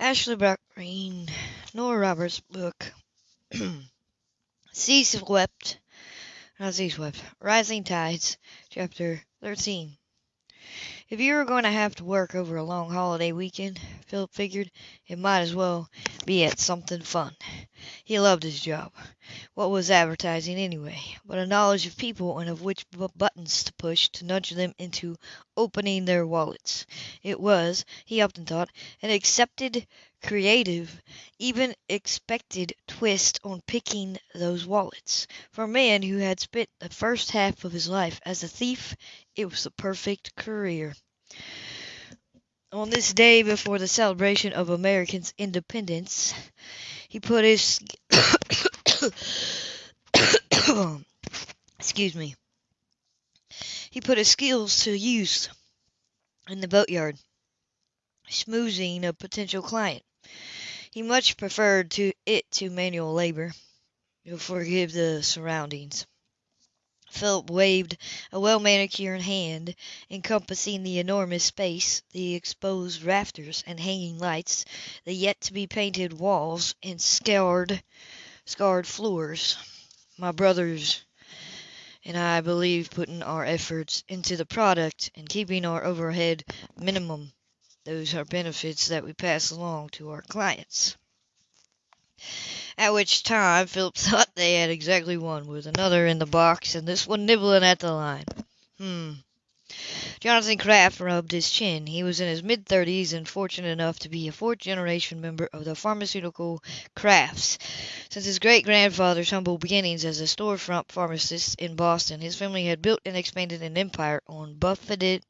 Ashley Brock Green, Nora Roberts book. Sea Swept, not Sea Swept, Rising Tides, Chapter 13. If you were going to have to work over a long holiday weekend, Philip figured, it might as well be at something fun. He loved his job. What was advertising, anyway, but a knowledge of people and of which buttons to push to nudge them into opening their wallets? It was, he often thought, an accepted, creative, even expected twist on picking those wallets. For a man who had spent the first half of his life as a thief, it was the perfect career. On this day before the celebration of Americans' independence, he put his excuse me. He put his skills to use in the boatyard, schmoozing a potential client. He much preferred to it to manual labor. You'll forgive the surroundings. Philip waved a well manicured hand, encompassing the enormous space, the exposed rafters and hanging lights, the yet to be painted walls and scarred, scarred floors. My brothers and I believe putting our efforts into the product and keeping our overhead minimum. Those are benefits that we pass along to our clients. At which time Philip thought they had exactly one, with another in the box and this one nibbling at the line. Hmm. Jonathan Kraft rubbed his chin. He was in his mid thirties and fortunate enough to be a fourth generation member of the pharmaceutical Krafts. Since his great grandfather's humble beginnings as a storefront pharmacist in Boston, his family had built and expanded an empire on buffeted,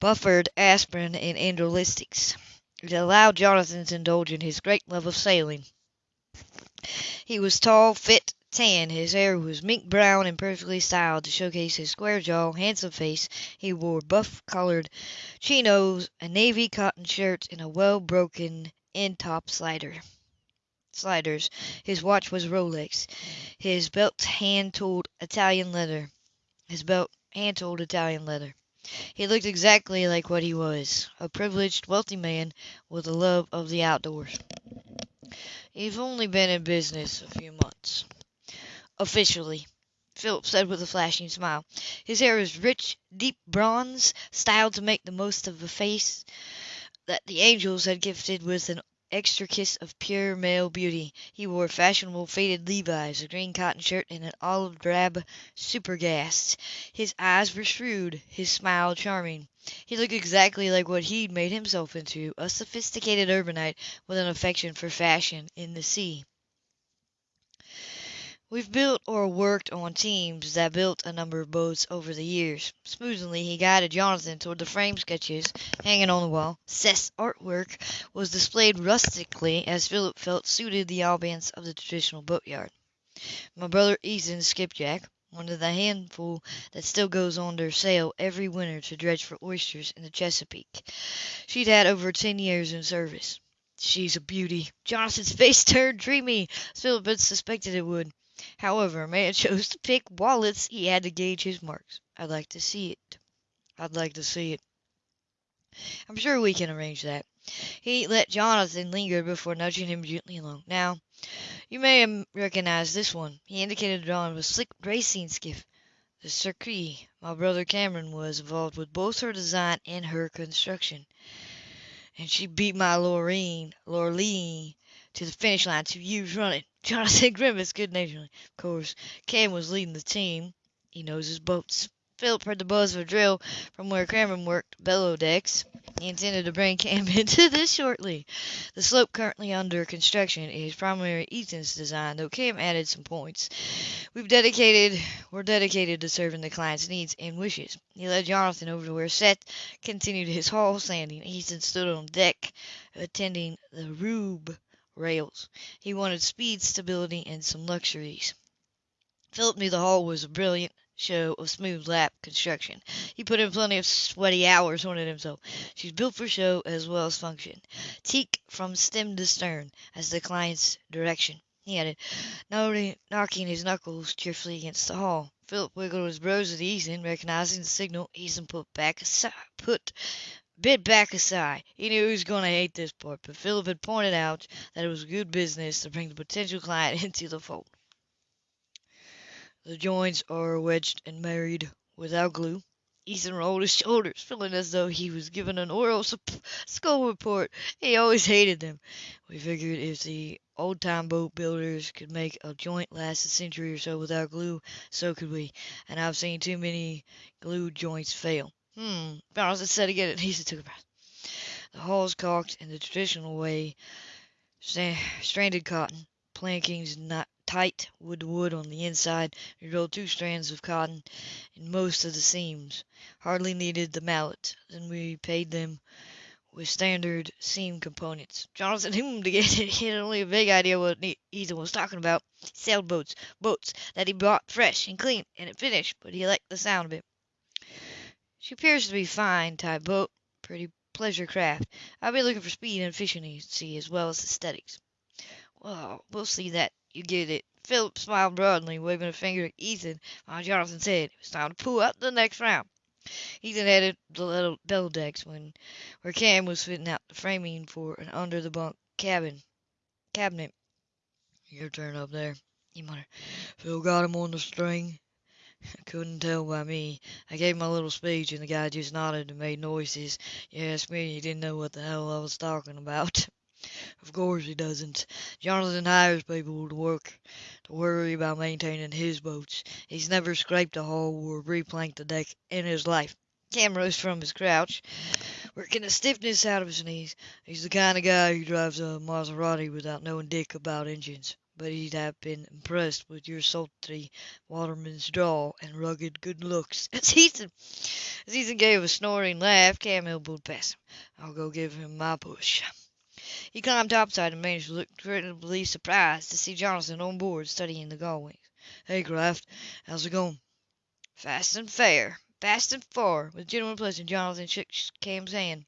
buffered aspirin and analgesics. It allowed Jonathan to indulge in his great love of sailing. He was tall, fit, tan. His hair was mink brown and perfectly styled to showcase his square jaw, handsome face. He wore buff-colored chinos, a navy cotton shirt, and a well-broken in-top slider. Sliders. His watch was Rolex. His belt hand-tooled Italian leather. His belt hand-tooled Italian leather. He looked exactly like what he was, a privileged, wealthy man with a love of the outdoors. You've only been in business a few months. Officially, Philip said with a flashing smile. His hair was rich, deep bronze, styled to make the most of a face that the angels had gifted with an extra kiss of pure male beauty. He wore fashionable faded Levi's, a green cotton shirt, and an olive drab supergast. His eyes were shrewd, his smile charming. He looked exactly like what he'd made himself into, a sophisticated urbanite with an affection for fashion in the sea. We've built or worked on teams that built a number of boats over the years. Smoothly he guided Jonathan toward the frame sketches hanging on the wall. Seth's artwork was displayed rustically as Philip felt suited the ambiance of the traditional boatyard. My brother Ethan's skipjack, one of the handful that still goes on their sail every winter to dredge for oysters in the Chesapeake. She'd had over ten years in service. She's a beauty. Jonathan's face turned dreamy, as Philip had suspected it would. However a man chose to pick wallets, he had to gauge his marks. I'd like to see it. I'd like to see it. I'm sure we can arrange that. He let Jonathan linger before nudging him gently along. Now, you may recognize this one. He indicated a drawing of a slick racing skiff. The Circe. My brother Cameron was involved with both her design and her construction. And she beat my Loreen, Lorleen to the finish line two years running. Jonathan grimaced good naturedly. Of course, Cam was leading the team. He knows his boats. Philip heard the buzz of a drill from where Cameron worked below decks. He intended to bring Cam into this shortly. The slope currently under construction is primarily Ethan's design, though Cam added some points. We've dedicated we're dedicated to serving the client's needs and wishes. He led Jonathan over to where Seth continued his hull sanding. Ethan stood on deck attending the rub rails. He wanted speed, stability, and some luxuries. Philip knew the hull was a brilliant show of smooth lap construction. He put in plenty of sweaty hours on it himself. She's built for show as well as function. Teak from stem to stern, as the client's direction. He added, knocking his knuckles cheerfully against the hull. Philip wiggled his brows at Ethan, recognizing the signal. Ethan put back aside, put bit back a sigh. He knew he was going to hate this part, but Philip had pointed out that it was good business to bring the potential client into the fold. The joints are wedged and married without glue. Ethan rolled his shoulders, feeling as though he was given an oral school report. He always hated them. We figured if the old-time boat builders could make a joint last a century or so without glue, so could we. And I've seen too many glued joints fail. Hmm, Donaldson said again, and Ethan took a breath. The hull's caulked in the traditional way, stranded cotton, plankings not tight wood to wood on the inside. We rolled two strands of cotton in most of the seams. Hardly needed the mallet. Then we paid them with standard seam components. Jonathan hummed again. He had only a vague idea what Ethan was talking about. Sailboats, boats boats that he bought fresh and clean and finished, but he liked the sound of it. She appears to be fine type boat, pretty pleasure craft. I'll be looking for speed and efficiency as well as aesthetics. Well, we'll see that you get it. Philip smiled broadly, waving a finger at Ethan, while Jonathan said it was time to pull up the next round. Ethan headed the little bell decks when where Cam was fitting out the framing for an under the bunk cabin cabinet. Your turn up there, he muttered. Phil got him on the string. Couldn't tell by me. I gave my little speech and the guy just nodded and made noises. You asked me, he didn't know what the hell I was talking about. Of course he doesn't. Jonathan hires people to work to worry about maintaining his boats. He's never scraped a hull or replanked a deck in his life. Cam rose from his crouch, working the stiffness out of his knees. He's the kind of guy who drives a Maserati without knowing dick about engines. But he'd have been impressed with your sultry waterman's drawl and rugged good looks. As Ethan gave a snorting laugh, Cam elbowed past him. I'll go give him my push. He climbed topside and managed to look creditably surprised to see Jonathan on board studying the gull "Hey, Kraft, how's it going?" "Fast and fair, fast and far." With genuine pleasure Jonathan shook Cam's hand.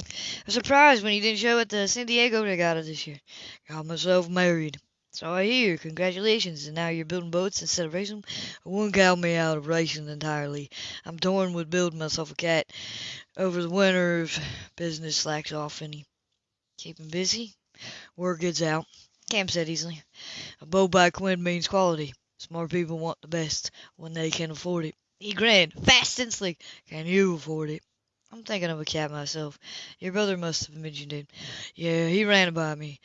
"I was surprised when you didn't show at the San Diego regatta this year." "Got myself married." "So I hear. Congratulations. And now you're building boats instead of racing 'em?" "I wouldn't count me out of racing entirely. I'm torn with building myself a cat. Over the winter if business slacks off any. Keeping busy? Word gets out. Cam said easily. A boat by Quinn means quality. Smart people want the best when they can afford it. He grinned, fast and slick. Can you afford it? I'm thinking of a cat myself. Your brother must have mentioned it. Yeah, he ran by me.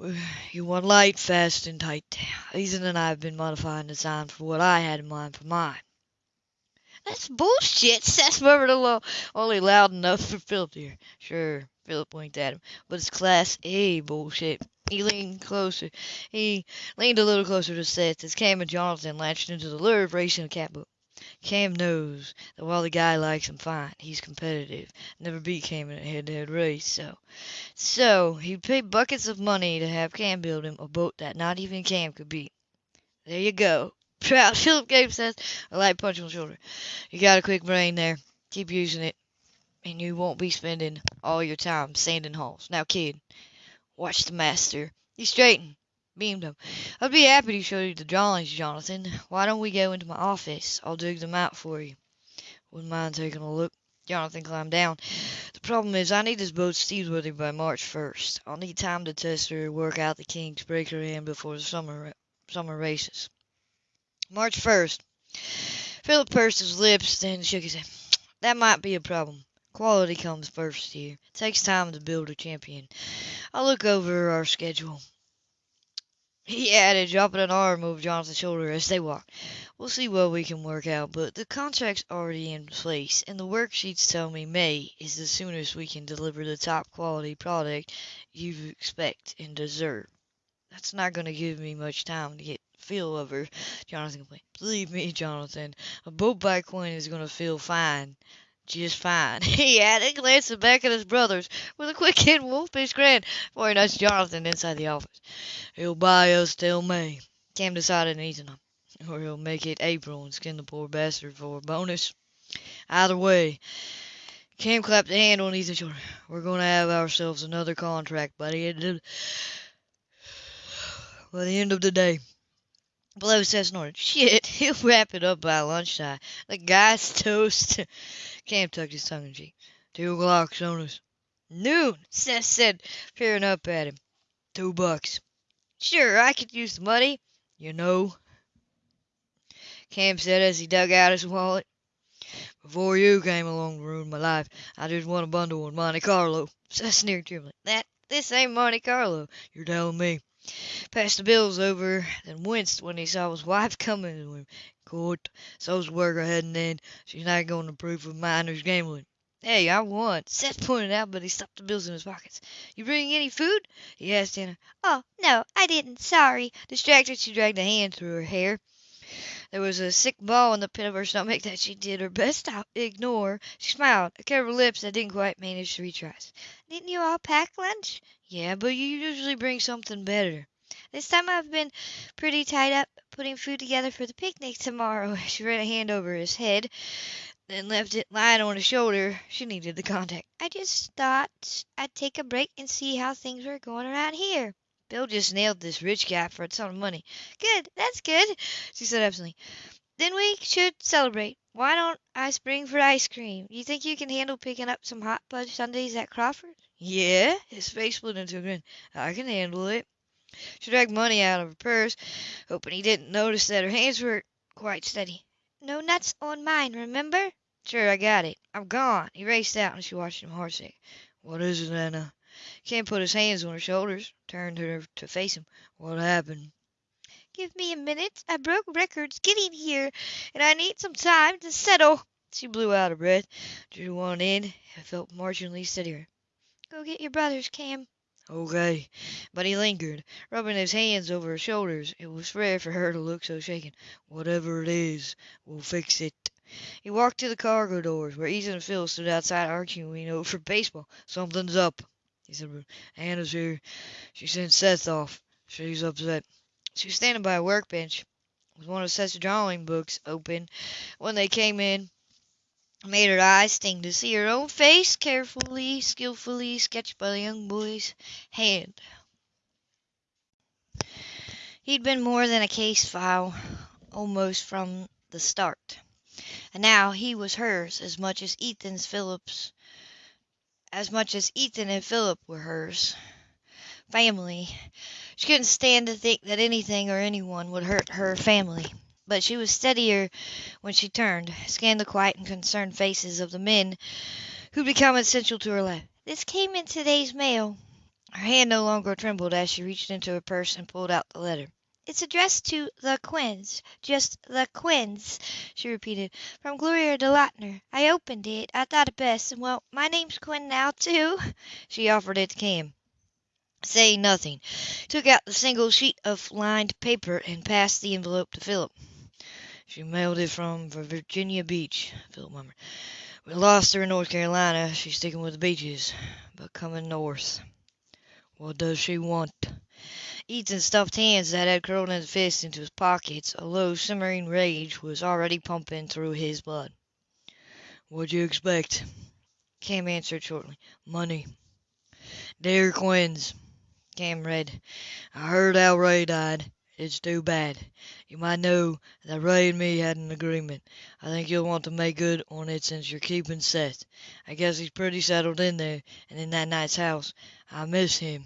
You want light, fast, and tight. Ethan and I have been modifying the design for what I had in mind for mine. That's bullshit, Seth murmured alone, only loud enough for Philip to hear. Sure, Philip winked at him. But it's class A bullshit. He leaned closer. He leaned a little closer to Seth as Cam and Jonathan latched into the lure of racing a catboat. Cam knows that while the guy likes him fine, he's competitive. Never beat Cam in a head-to-head race, so so he'd pay buckets of money to have Cam build him a boat that not even Cam could beat. There you go. Proud Philip Seth a light punch on the shoulder. You got a quick brain there. Keep using it and you won't be spending all your time sanding holes. Now, kid, watch the master. He straightened, beamed him. I'd be happy to show you the drawings, Jonathan. Why don't we go into my office? I'll dig them out for you. Wouldn't mind taking a look. Jonathan climbed down. The problem is I need this boat seaworthy by March 1st. I'll need time to test her, work out the kinks, break her in before the summer summer races. March 1st. Philip pursed his lips, then shook his head. That might be a problem. Quality comes first here. It takes time to build a champion. I'll look over our schedule. He added, dropping an arm over Jonathan's shoulder as they walked. We'll see what we can work out, but the contract's already in place, and the worksheets tell me May is the soonest we can deliver the top quality product you expect and deserve. That's not going to give me much time to get feel of her, Jonathan complained. Believe me, Jonathan, a boat by Quinn is going to feel fine just fine, he added, glancing back at his brothers with a quick and wolfish grin before he nudged Jonathan inside the office. He'll buy us till May, Cam decided in him, or he'll make it April and skin the poor bastard for a bonus. Either way, Cam clapped a hand on Ethan's shoulder. We're going to have ourselves another contract of by the end of the day. Below says snorted. Shit, he'll wrap it up by lunchtime. The guy's toast. Cam tucked his tongue in cheek. Two o'clock, Sonus. Noon, Seth said, peering up at him. Two bucks. Sure, I could use the money. You know, Cam said as he dug out his wallet. before you came along to ruin my life, I just won a bundle in Monte Carlo. Seth sneered grimly. That, this ain't Monte Carlo. You're telling me. Passed the bills over, then winced when he saw his wife coming to him. Court, so's the worker heading in. She's not going to approve of minors gambling. Hey, I won. Seth pointed out, but he stuffed the bills in his pockets. You bring any food? He asked Anna. Oh, no, I didn't. Sorry. Distracted, she dragged a hand through her hair. There was a sick ball in the pit of her stomach that she did her best to ignore. She smiled, a curve of lips that didn't quite manage to eyes. Didn't you all pack lunch? Yeah, but you usually bring something better. This time I've been pretty tied up putting food together for the picnic tomorrow. She ran a hand over his head, then left it lying on his shoulder. She needed the contact. I just thought I'd take a break and see how things were going around here. Bill just nailed this rich guy for a ton of money. Good, that's good. She said absently. Then we should celebrate. Why don't I spring for ice cream? You think you can handle picking up some hot fudge sundaes at Crawford? Yeah, his face split into a grin. I can handle it. She dragged money out of her purse, hoping he didn't notice that her hands were quite steady. No nuts on mine, remember? Sure, I got it. I'm gone. He raced out and she watched him heartsick. What is it, Anna? Ken put his hands on her shoulders, turned her to face him. What happened? Give me a minute. I broke records getting here, and I need some time to settle. She blew out her breath, drew one in, and felt marginally steadier. Go get your brothers, Cam. Okay. But he lingered, rubbing his hands over her shoulders. It was rare for her to look so shaken. Whatever it is, we'll fix it. He walked to the cargo doors, where Ethan and Phil stood outside arguing over baseball. Something's up, he said. Anna's here. She sent Seth off. She's upset. She was standing by a workbench with one of Seth's drawing books open when they came in. Made her eyes sting to see her own face carefully, skillfully sketched by the young boy's hand. He'd been more than a case file, almost from the start. And now he was hers as much as Ethan's Phillips as much as Ethan and Philip were hers. Family. She couldn't stand to think that anything or anyone would hurt her family. But she was steadier when she turned, scanned the quiet and concerned faces of the men who'd become essential to her life. This came in today's mail. Her hand no longer trembled as she reached into her purse and pulled out the letter. It's addressed to the Quinns. Just the Quinns, she repeated. From Gloria DeLauter. I opened it. I thought it best. Well, my name's Quinn now, too. She offered it to Cam. Saying nothing, took out the single sheet of lined paper and passed the envelope to Philip. She mailed it from Virginia Beach, Philip murmured. We lost her in North Carolina. She's sticking with the beaches, but coming north. What does she want? Ethan's stuffed hands that had curled his fists into his pockets, a low, simmering rage was already pumping through his blood. What'd you expect? Cam answered shortly. Money. Dear Quinns, Cam read. I heard how Ray died. It's too bad. You might know that Ray and me had an agreement. I think you'll want to make good on it since you're keeping Seth. I guess he's pretty settled in there and in that nice house. I miss him.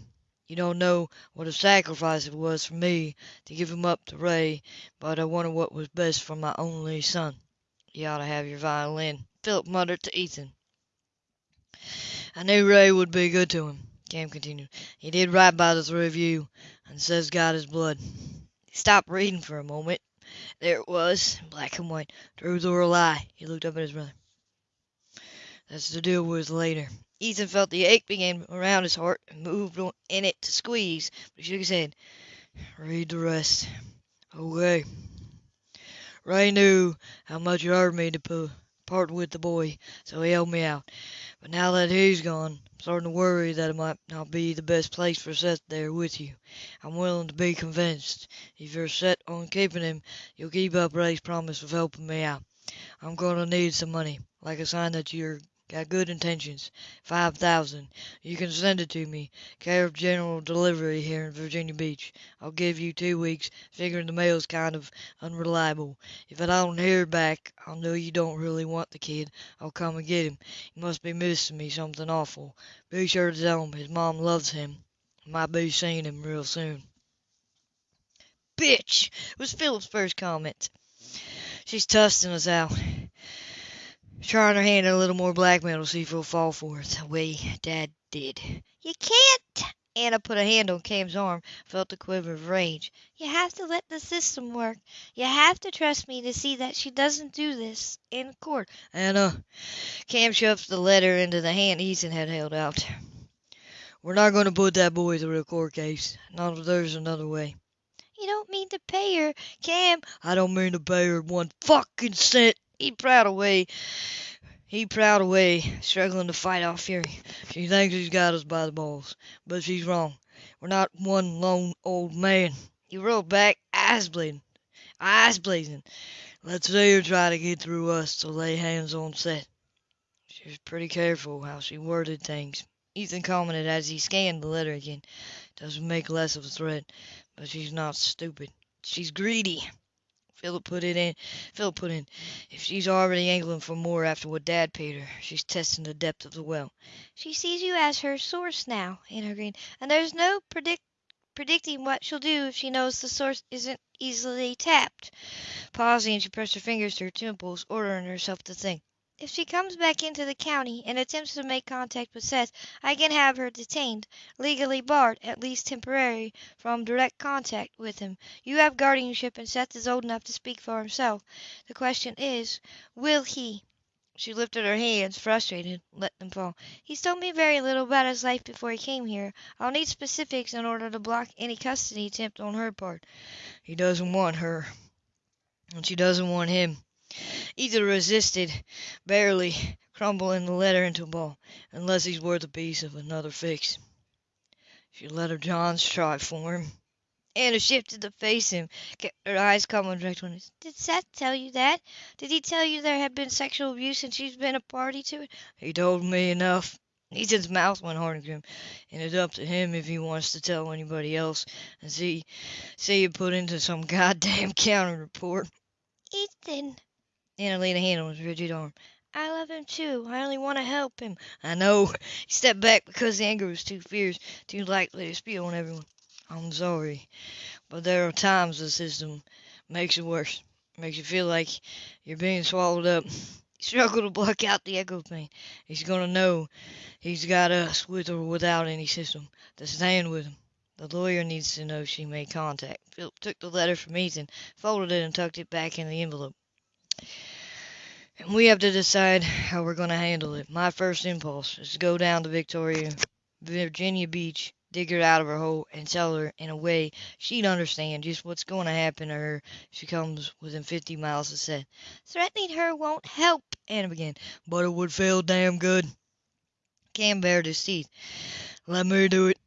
You don't know what a sacrifice it was for me to give him up to Ray, but I wanted what was best for my only son. You ought to have your violin, Philip muttered to Ethan. I knew Ray would be good to him, Cam continued. He did right by the three of you, and Seth's got his blood. He stopped reading for a moment. There it was, black and white. Truth or a lie? He looked up at his brother. That's to deal with later. Ethan felt the ache begin around his heart and moved in it to squeeze, but he shook his head. Read the rest. Okay. Ray knew how much it hurt me to part with the boy, so he helped me out. But now that he's gone, I'm starting to worry that it might not be the best place for Seth there with you. I'm willing to be convinced. If you're set on keeping him, you'll keep up Ray's promise of helping me out. I'm going to need some money, like a sign that you're Got good intentions. Five thousand. You can send it to me, care of General Delivery here in Virginia Beach. I'll give you two weeks, figuring the mail's kind of unreliable. If I don't hear back, I'll know you don't really want the kid. I'll come and get him. He must be missing me something awful. Be sure to tell him his mom loves him. Might be seeing him real soon. Bitch! was Philip's first comment. She's testing us out. Trying her hand at a little more blackmail see if he'll fall for it, the way Dad did. You can't. Anna put a hand on Cam's arm, felt a quiver of rage. You have to let the system work. You have to trust me to see that she doesn't do this in court. Anna, Cam shoved the letter into the hand Ethan had held out. We're not going to put that boy through a court case. Not if there's another way. You don't mean to pay her, Cam. I don't mean to pay her one fucking cent. He prowled away. He prowled away, struggling to fight off fury. She thinks he's got us by the balls, but she's wrong. We're not one lone old man. He rolled back, eyes bleeding, eyes blazing. Let's see her try to get through us to lay hands on Seth. She was pretty careful how she worded things. Ethan commented as he scanned the letter again. Doesn't make less of a threat, but she's not stupid. She's greedy. Philip put it in. Philip put in. If she's already angling for more after what Dad paid her, she's testing the depth of the well. She sees you as her source now, Anna agreed, and there's no predict predicting what she'll do if she knows the source isn't easily tapped. Pausing, she pressed her fingers to her temples, ordering herself to think. If she comes back into the county and attempts to make contact with Seth, I can have her detained, legally barred, at least temporarily, from direct contact with him. You have guardianship and Seth is old enough to speak for himself. The question is, will he? She lifted her hands, frustrated, let them fall. He's told me very little about his life before he came here. I'll need specifics in order to block any custody attempt on her part. He doesn't want her, and she doesn't want him. Ethan resisted, barely crumbling the letter into a ball, unless he's worth a piece of another fix. She let her Johns try for him. Anna shifted to face him, kept her eyes calm and direct on his. Did Seth tell you that? Did he tell you there had been sexual abuse and she's been a party to it? He told me enough. Ethan's mouth went hard and grim, and it's up to him if he wants to tell anybody else and see see it put into some goddamn counter report. Ethan, Anna laid a hand on his rigid arm. I love him too. I only want to help him. I know. He stepped back because the anger was too fierce, too likely to spew on everyone. I'm sorry, but there are times the system makes it worse. Makes you feel like you're being swallowed up. He struggled to block out the echo pain. He's gonna know he's got us, with or without any system, to stand with him. The lawyer needs to know she made contact. Philip took the letter from Ethan, folded it, and tucked it back in the envelope. And we have to decide how we're going to handle it. My first impulse is to go down to Victoria, Virginia Beach, dig her out of her hole, and tell her in a way she'd understand just what's going to happen to her if she comes within 50 miles of Seth. Threatening her won't help. Anna began, but it would feel damn good. Cam bared his teeth. Let me do it.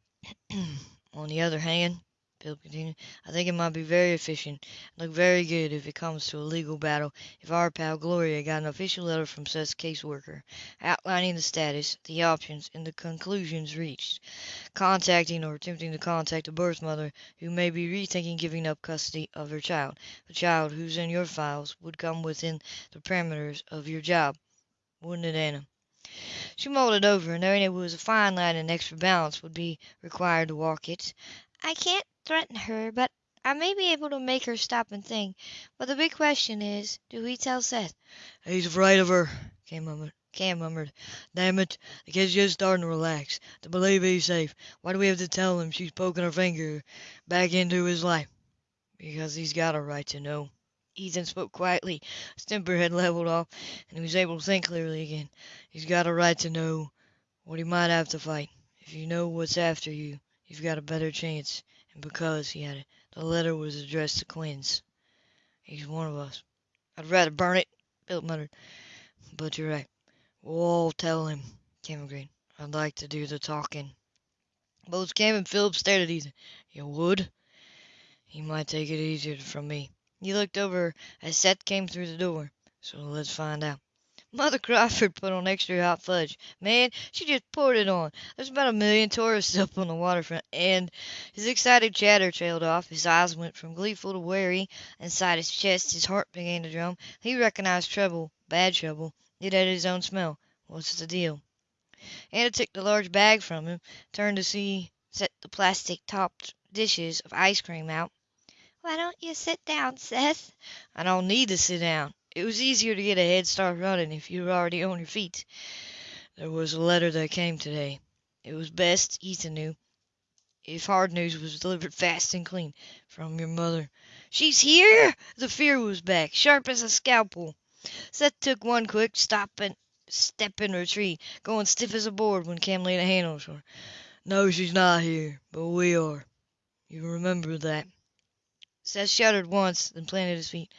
On the other hand, Philip continued, I think it might be very efficient and look very good if it comes to a legal battle if our pal Gloria got an official letter from Seth's caseworker outlining the status, the options, and the conclusions reached, contacting or attempting to contact a birth mother who may be rethinking giving up custody of her child, a child who's in your files would come within the parameters of your job, wouldn't it, Anna? She mulled it over, knowing it was a fine line and extra balance would be required to walk it. I can't threaten her, but I may be able to make her stop and think. But the big question is, do we tell Seth? He's afraid of her, Cam murmured. Cam murmured. Damn it, the kid's just starting to relax, to believe he's safe. Why do we have to tell him she's poking her finger back into his life? Because he's got a right to know. Ethan spoke quietly. His temper had leveled off, and he was able to think clearly again. He's got a right to know what he might have to fight. If you know what's after you, you've got a better chance. And because, he added, the letter was addressed to Quinns. He's one of us. I'd rather burn it, Philip muttered. But you're right. We'll all tell him, Cam agreed. I'd like to do the talking. Both Cam and Philip stared at Ethan. You would? He might take it easier from me. He looked over as Seth came through the door. So let's find out. Mother Crawford put on extra hot fudge. Man, she just poured it on. There's about a million tourists up on the waterfront, and his excited chatter trailed off. His eyes went from gleeful to wary. Inside his chest, his heart began to drum. He recognized trouble, bad trouble. It had his own smell. What's the deal? Anna took the large bag from him, turned to see set the plastic topped dishes of ice cream out. Why don't you sit down, Seth? I don't need to sit down. It was easier to get a head start running if you were already on your feet. There was a letter that came today. It was best, Ethan knew, if hard news was delivered fast and clean from your mother. She's here! The fear was back, sharp as a scalpel. Seth took one quick stop and step in retreat, going stiff as a board when Cam laid a hand on shoulder. No, she's not here, but we are. You remember that. Seth shuddered once, then planted his feet.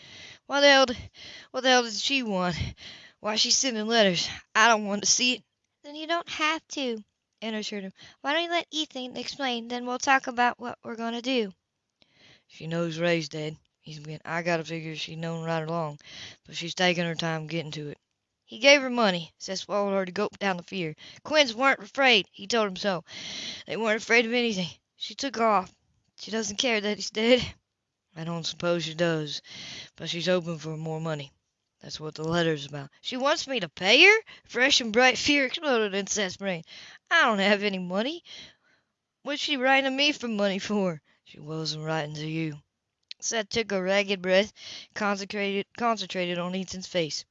What the hell, what the hell did she want? Why she's sending letters? I don't want to see it. Then you don't have to, Anna assured him. Why don't you let Ethan explain, then we'll talk about what we're going to do. She knows Ray's dead. He's been. I gotta figure she's known right along, but she's taking her time getting to it. He gave her money. Seth swallowed hard to gulp down the fear. Quinns weren't afraid. He told him so. They weren't afraid of anything. She took off. She doesn't care that he's dead. I don't suppose she does, but she's hoping for more money. That's what the letter's about. She wants me to pay her? Fresh and bright fear exploded in Seth's brain. I don't have any money. What's she writing to me for money for? She wasn't writing to you. Seth took a ragged breath, concentrated, concentrated on Ethan's face.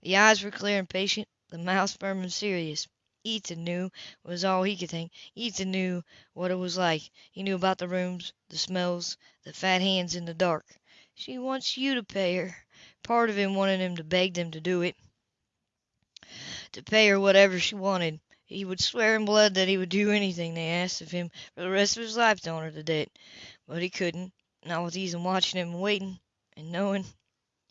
The eyes were clear and patient, the mouth firm and serious. Ethan knew was all he could think. Ethan knew what it was like. He knew about the rooms, the smells, the fat hands in the dark. She wants you to pay her. Part of him wanted him to beg them to do it. To pay her whatever she wanted. He would swear in blood that he would do anything they asked of him for the rest of his life to honor the debt. But he couldn't. Not with Ethan watching him and waiting and knowing.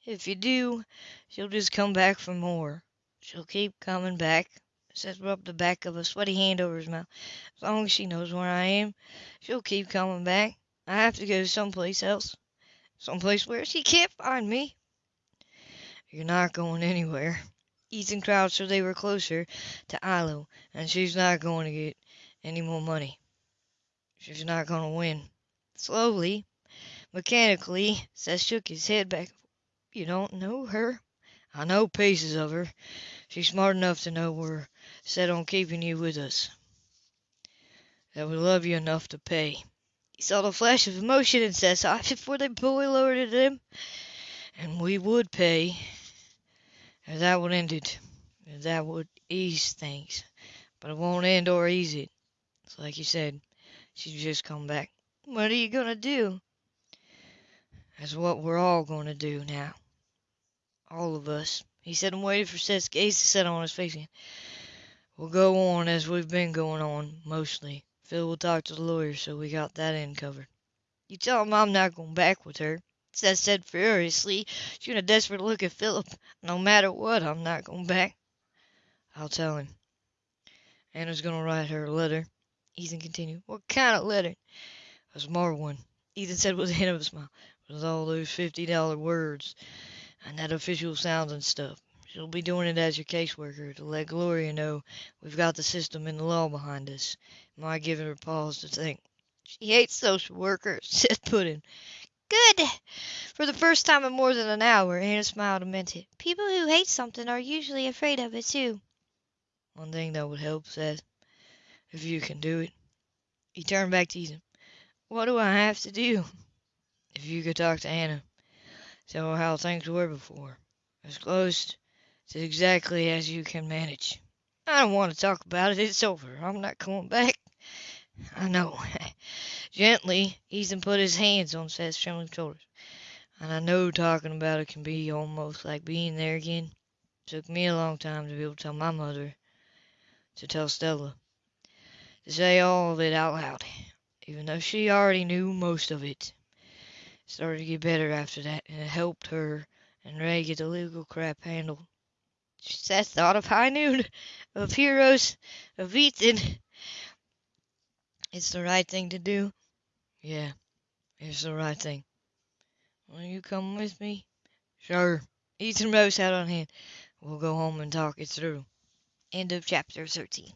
If you do, she'll just come back for more. She'll keep coming back. Seth rubbed the back of a sweaty hand over his mouth. As long as she knows where I am, she'll keep coming back. I have to go someplace else. Someplace where she can't find me. You're not going anywhere. Ethan crouched so they were closer to Ilo, and she's not going to get any more money. She's not going to win. Slowly, mechanically, Seth shook his head back. You don't know her. I know pieces of her. She's smart enough to know we're set on keeping you with us. That we love you enough to pay. He saw the flash of emotion in Seth's eyes before they fully lowered him. And we would pay. If that would end it. If that would ease things. But it won't end or ease it. It's like you said. She's just come back. What are you going to do? That's what we're all going to do now. All of us. He said I'm waiting for Seth's gaze to settle on his face again. We'll go on as we've been going on, mostly. Phil will talk to the lawyer, so we got that end covered. You tell him I'm not going back with her. Seth said furiously, shooting a desperate look at Philip. No matter what, I'm not going back. I'll tell him. Anna's going to write her a letter. Ethan continued. What kind of letter? A smart one. Ethan said with a hint of a smile. With all those fifty dollar words and that official sounds and stuff. She'll be doing it as your caseworker to let Gloria know we've got the system and the law behind us. Might give her pause to think. She hates social workers, Seth put in. Good! For the first time in more than an hour, Anna smiled and meant it. People who hate something are usually afraid of it, too. One thing that would help, Seth, if you can do it. He turned back to Ethan. What do I have to do? If you could talk to Anna, tell how things were before, as close to exactly as you can manage. I don't want to talk about it. It's over. I'm not coming back. I know. Gently, Ethan put his hands on Seth's trembling shoulders. And I know talking about it can be almost like being there again. It took me a long time to be able to tell my mother, to tell Stella, to say all of it out loud, even though she already knew most of it. Started to get better after that, and it helped her and Ray get the legal crap handled. Seth thought of high noon, of heroes, of Ethan. It's the right thing to do. Yeah, it's the right thing. Will you come with me? Sure. Ethan rose out on hand. We'll go home and talk it through. End of chapter 13.